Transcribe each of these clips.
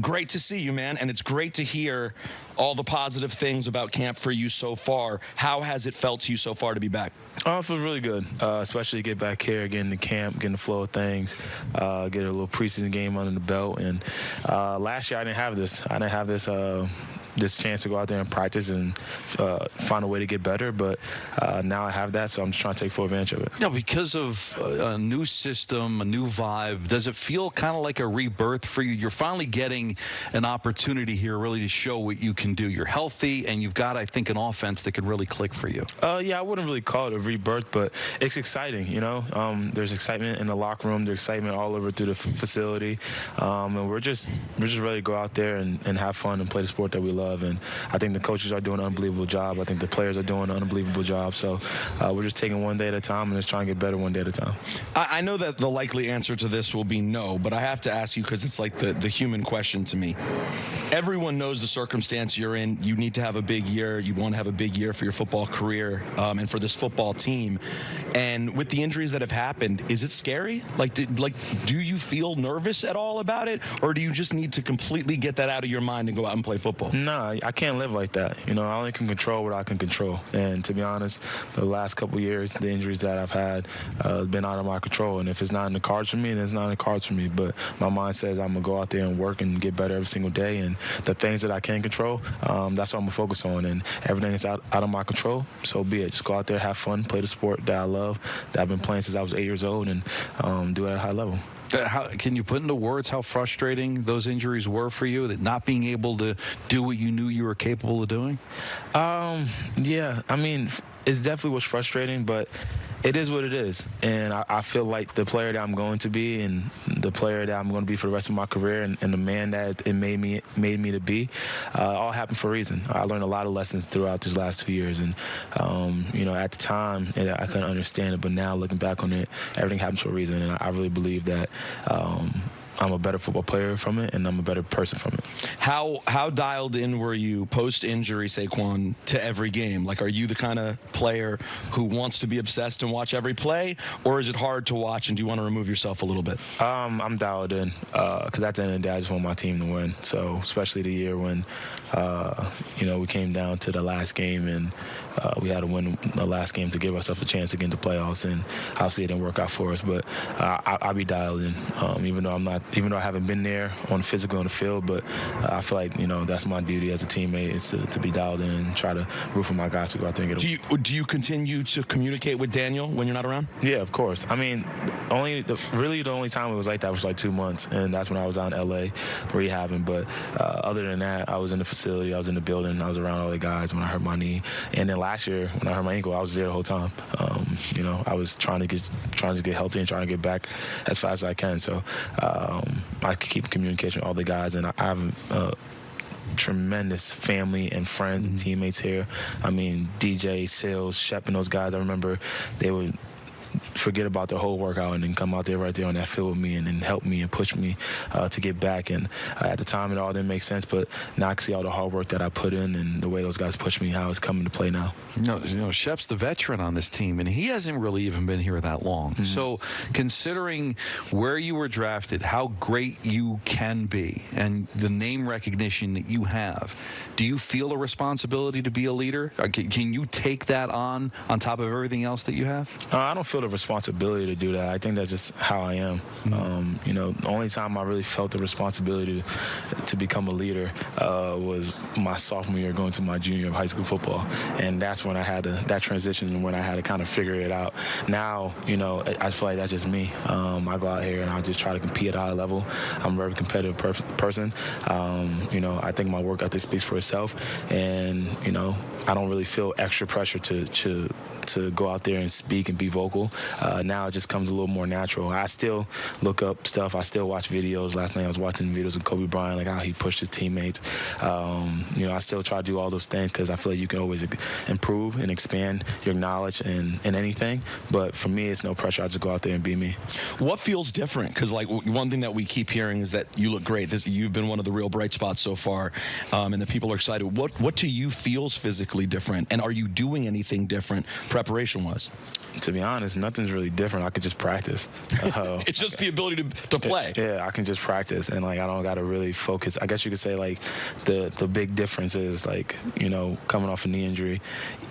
Great to see you, man. And it's great to hear all the positive things about camp for you so far. How has it felt to you so far to be back? Oh, it feels really good, uh, especially to get back here, getting the camp, getting the flow of things, uh, get a little preseason game under the belt. And uh, last year I didn't have this. I didn't have this uh, this chance to go out there and practice and uh, find a way to get better. But uh, now I have that, so I'm just trying to take full advantage of it. Yeah, because of a new system, a new vibe, does it feel kind of like a rebirth for you? You're finally getting an opportunity here really to show what you can do. You're healthy, and you've got, I think, an offense that can really click for you. Uh, yeah, I wouldn't really call it a rebirth, but it's exciting, you know. Um, there's excitement in the locker room, there's excitement all over through the facility, um, and we're just we're just ready to go out there and, and have fun and play the sport that we love love. And I think the coaches are doing an unbelievable job. I think the players are doing an unbelievable job. So uh, we're just taking one day at a time and just trying to get better one day at a time. I, I know that the likely answer to this will be no, but I have to ask you because it's like the, the human question to me. Everyone knows the circumstance you're in. You need to have a big year. You want to have a big year for your football career um, and for this football team. And with the injuries that have happened, is it scary? Like, did, like, do you feel nervous at all about it, or do you just need to completely get that out of your mind and go out and play football? No, nah, I can't live like that. You know, I only can control what I can control. And to be honest, the last couple years, the injuries that I've had uh, been out of my control. And if it's not in the cards for me, then it's not in the cards for me. But my mind says I'm gonna go out there and work and get better every single day. And the things that I can control, um, that's what I'm gonna focus on. And everything that's out, out of my control, so be it. Just go out there, have fun, play the sport that I love, that I've been playing since I was eight years old, and um, do it at a high level. Uh, how, can you put into words how frustrating those injuries were for you? That not being able to do what you knew you were capable of doing. Um, yeah, I mean, it definitely was frustrating, but it is what it is. And I, I, feel like the player that I'm going to be and the player that I'm going to be for the rest of my career and, and the man that it made me made me to be uh, all happened for a reason. I learned a lot of lessons throughout these last two years. And, um, you know, at the time, I couldn't understand it. But now looking back on it, everything happens for a reason. And I really believe that um, I'm a better football player from it, and I'm a better person from it. How how dialed in were you post injury, Saquon, to every game? Like, are you the kind of player who wants to be obsessed and watch every play, or is it hard to watch and do you want to remove yourself a little bit? Um, I'm dialed in because uh, at the end of the day, I just want my team to win. So, especially the year when uh, you know we came down to the last game and uh, we had to win the last game to give ourselves a chance to get into playoffs, and obviously it didn't work out for us. But uh, I, will be dialed in, um, even though I'm not, even though I haven't been there on physical on the field. But uh, I feel like you know that's my duty as a teammate is to, to be dialed in and try to root for my guys to go out there and get. Do you do you continue to communicate with Daniel when you're not around? Yeah, of course. I mean, only the, really the only time it was like that was like two months, and that's when I was out in LA rehabbing. But uh, other than that, I was in the facility, I was in the building, I was around all the guys when I hurt my knee, and then last year when I hurt my ankle, I was there the whole time. Um, you know, I was trying to get trying to get healthy and trying to get back as fast as I can. So um, I keep communication with all the guys, and I, I have. Uh, tremendous family and friends mm-hmm. and teammates here. I mean, DJ, Sales, Shep, and those guys. I remember they would forget about the whole workout and then come out there right there on that field with me and then help me and push me uh, to get back. And uh, at the time, it all didn't make sense, but now I can see all the hard work that I put in and the way those guys pushed me, how it's coming to play now. No, you know Shep's the veteran on this team, and he hasn't really even been here that long. Mm-hmm. So, considering where you were drafted, how great you can be, and the name recognition that you have, do you feel a responsibility to be a leader? Uh, can, can you take that on on top of everything else that you have? Uh, I don't feel the responsibility to do that. I think that's just how I am. Mm-hmm. Um, you know, the only time I really felt the responsibility to, to become a leader uh, was my sophomore year going to my junior of high school football, and that's when I had to, that transition when I had to kind of figure it out. Now, you know, I, I feel like that's just me. Um, I go out here and I just try to compete at a high level. I'm a very competitive per- person. Um, you know, I think my work ethic speaks for itself, and you know, I don't really feel extra pressure to to to go out there and speak and be vocal. Uh, now it just comes a little more natural. I still look up stuff. I still watch videos. Last night I was watching videos of Kobe Bryant, like how he pushed his teammates. Um, you know, I still try to do all those things because I feel like you can always improve and expand your knowledge in, in anything. But for me, it's no pressure. I just go out there and be me. What feels different? Because like one thing that we keep hearing is that you look great. This, you've been one of the real bright spots so far, um, and the people are excited. What what to you feels physically? Drastically different? And are you doing anything different preparation wise? To be honest, nothing's really different. I could just practice. Uh, it's just the ability to, to play. Yeah, I can just practice, and like I don't got to really focus. I guess you could say like the the big difference is like you know coming off a knee injury,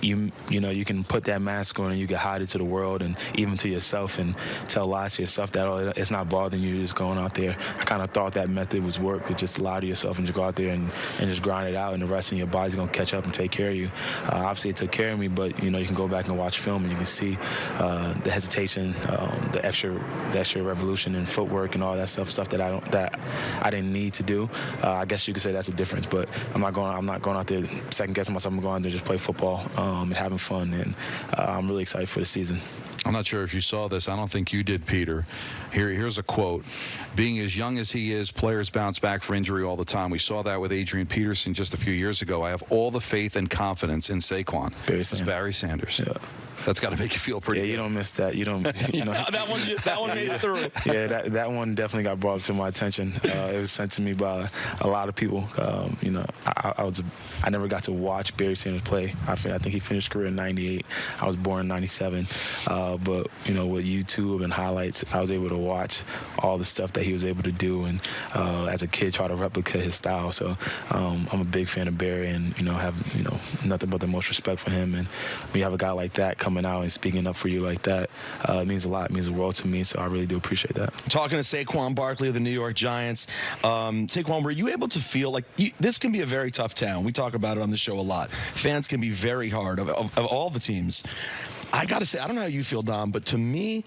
you you know you can put that mask on and you can hide it to the world and even to yourself and tell lies to yourself that oh it's not bothering you just going out there. I kind of thought that method was work to just lie to yourself and just go out there and, and just grind it out and the rest of your body's gonna catch up and take care of you. Uh, obviously it took care of me, but you know you can go back and watch film and you can see uh, the hesitation, um, the extra the extra revolution and footwork and all that stuff, stuff that I don't that I didn't need to do. Uh, I guess you could say that's a difference, but I'm not going I'm not going out there second guessing myself. I'm going out there just play football um, and having fun, and uh, I'm really excited for the season. I'm not sure if you saw this. I don't think you did, Peter. Here, here's a quote. Being as young as he is, players bounce back from injury all the time. We saw that with Adrian Peterson just a few years ago. I have all the faith and confidence in Saquon. Barry Sanders. Barry Sanders. Yeah. That's got to make you feel pretty. Yeah, you don't miss that. You don't. You know, that one. That one made it through. Yeah, that, that one definitely got brought to my attention. Uh, it was sent to me by a lot of people. Um, you know, I, I, was. I never got to watch Barry Sanders play. I, I think he finished career in '98. I was born in '97. Uh, but you know, with YouTube and highlights, I was able to watch all the stuff that he was able to do, and uh, as a kid, try to replicate his style. So um, I'm a big fan of Barry, and you know, have you know nothing but the most respect for him. And when you have a guy like that coming out and speaking up for you like that uh, means a lot. It means the world to me. So I really do appreciate that. Talking to Saquon Barkley of the New York Giants, um, Saquon, were you able to feel like you, this can be a very tough town? We talk about it on the show a lot. Fans can be very hard of, of, of all the teams. I got to say, I don't know how you feel, Dom, but to me,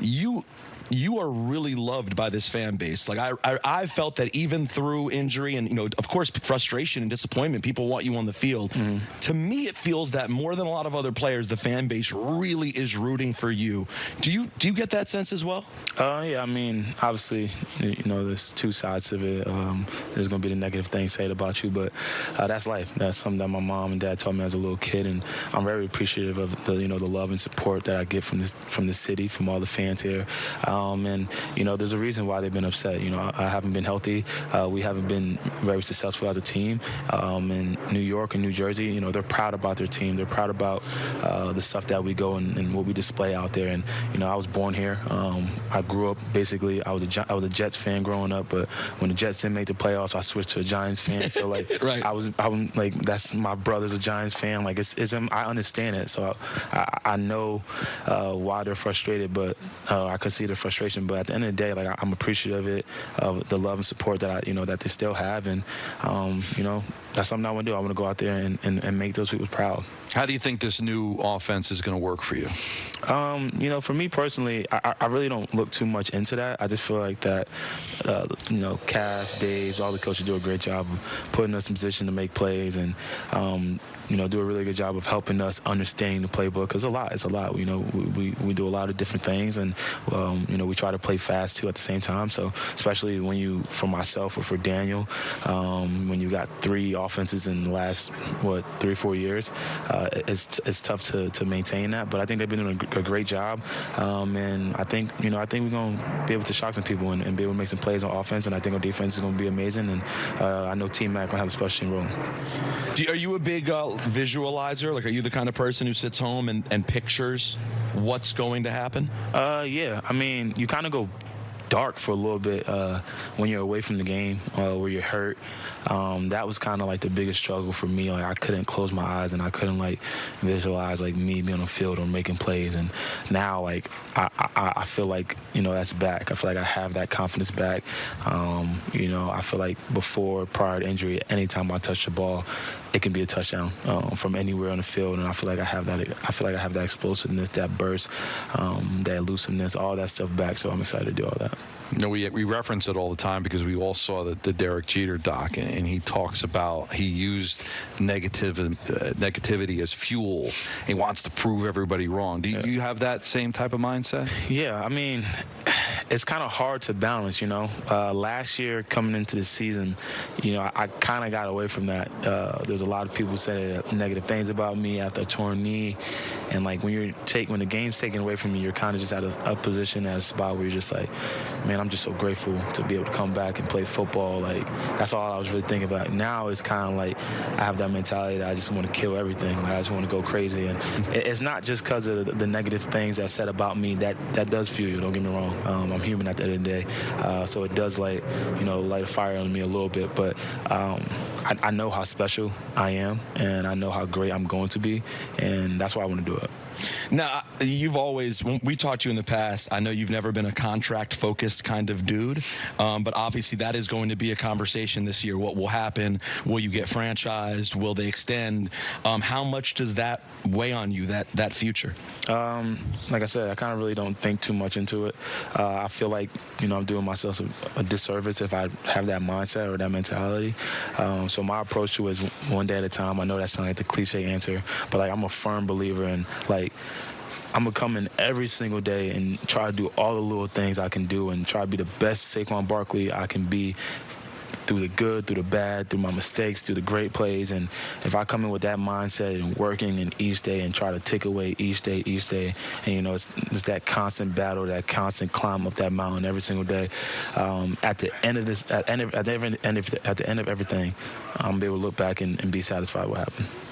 you you are really loved by this fan base. Like I, I, I felt that even through injury and you know, of course, frustration and disappointment, people want you on the field. Mm. To me, it feels that more than a lot of other players, the fan base really is rooting for you. Do you do you get that sense as well? Uh, yeah, I mean, obviously, you know, there's two sides of it. Um, there's gonna be the negative things said about you, but uh, that's life. That's something that my mom and dad told me as a little kid, and I'm very appreciative of the you know the love and support that I get from this from the city, from all the fans here. Um, and you know, there's a reason why they've been upset. You know, I, I haven't been healthy. Uh, we haven't been very successful as a team. Um, in New York and New Jersey, you know, they're proud about their team. They're proud about uh, the stuff that we go and, and, what we display out there. And you know, I was born here. Um, I grew up basically. I was a I was a Jets fan growing up, but when the Jets didn't make the playoffs, I switched to a Giants fan. So like, right. I was I'm like that's my brother's a Giants fan. Like it's, it's I understand it. So I, I know uh, why they're frustrated, but uh, I could see the frustration. But at the end of the day, like I'm appreciative of it, of the love and support that I, you know, that they still have, and um, you know, that's something I want to do. I want to go out there and, and, and, make those people proud. How do you think this new offense is going to work for you? Um, you know, for me personally, I, I, really don't look too much into that. I just feel like that, uh, you know, Cass, Dave, all the coaches do a great job of putting us in position to make plays and, um, you know, do a really good job of helping us understanding the playbook. Cause a lot, it's a lot. You know, we, we, we do a lot of different things, and um, you know, we try to play fast too at the same time. So especially when you, for myself or for Daniel, um, when you got three offenses in the last what three four years, uh, it's it's tough to, to maintain that. But I think they've been doing a, a great job, um, and I think you know I think we're gonna be able to shock some people and, and, be able to make some plays on offense. And I think our defense is gonna be amazing. And uh, I know Team Mac gonna have a special role. You, are you a big uh, visualizer? Like, are you the kind of person who sits home and, and pictures what's going to happen? Uh, yeah. I mean, you kind of go dark for a little bit uh, when you're away from the game uh, where you're hurt. Um, that was kind of like the biggest struggle for me. Like I couldn't close my eyes and I couldn't like visualize like me being on the field or making plays. And now like I, I, I feel like you know that's back. I feel like I have that confidence back. Um, you know I feel like before prior to injury, anytime I touch the ball, it can be a touchdown um, from anywhere on the field. And I feel like I have that. I feel like I have that explosiveness, that burst, um, that elusiveness, all that stuff back. So I'm excited to do all that. You know, we, we reference it all the time because we all saw the, the Derek Jeter doc, and, and he talks about he used negative uh, negativity as fuel. He wants to prove everybody wrong. Do you, yeah. you have that same type of mindset? Yeah, I mean, it's kind of hard to balance. You know, uh, last year coming into the season, you know, I, I kind of got away from that. Uh, there's a lot of people said negative things about me after a torn knee, and like when you're take when the game's taken away from you, you're kind of just at a, a position at a spot where you're just like, man I'm just so grateful to be able to come back and play football. Like that's all I was really thinking about. Now it's kind of like I have that mentality that I just want to kill everything. Like, I just want to go crazy, and it's not just because of the- the negative things that said about me. That that does fuel you. Don't get me wrong. Um, I'm human at the end of the day, uh, so it does light you know light a fire on me a little bit. But um, I, I know how special I am, and I know how great I'm going to be, and that's why I want to do it. Now, you've always, when we talked to you in the past, I know you've never been a contract focused kind of dude, um, but obviously that is going to be a conversation this year. What will happen? Will you get franchised? Will they extend? Um, how much does that weigh on you, that, that future? Um, like I said, I kind of really don't think too much into it. Uh, I feel like you know I'm doing myself a, a disservice if I have that mindset or that mentality. Um, so my approach to it is one day at a time. I know that sounds like the cliche answer, but like I'm a firm believer in like. I'm gonna come in every single day and try to do all the little things I can do and try to be the best Saquon Barkley I can be through the good, through the bad, through my mistakes, through the great plays. And if I come in with that mindset and working in each day and try to take away each day, each day, and you know, it's, it's that constant battle, that constant climb up that mountain every single day. Um, at the end of this, at, end of, at, the end of, at the end of everything, I'm gonna be able to look back and, and be satisfied with what happened.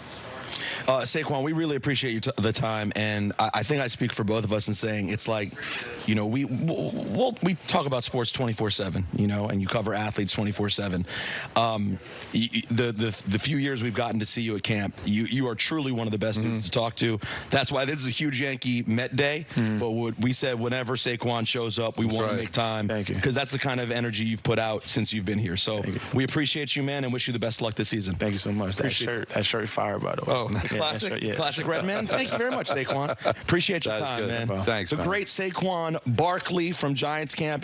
Uh, Saquon, we really appreciate the time, and I, I think I speak for both of us in saying it's like, you know, we we'll, we talk about sports 24/7, you know, and you cover athletes 24/7. Um, the the the few years we've gotten to see you at camp, you you are truly one of the best Mm-hmm. to talk to. That's why this is a huge Yankee Met day. But what we said whenever Saquon shows up, we want Mm-hmm. right. to make time Thank you. because that's the kind of energy you've put out since you've been here. So we appreciate you, man, and wish you the best luck this season. Thank you so much. That Appreciate shirt, that shirt, fire by the way. Oh, that classic, shirt, yeah. classic red man. Thank you very much, Saquon. Appreciate your That is time, good. man. Thanks, The man. great Saquon Barkley from Giants camp.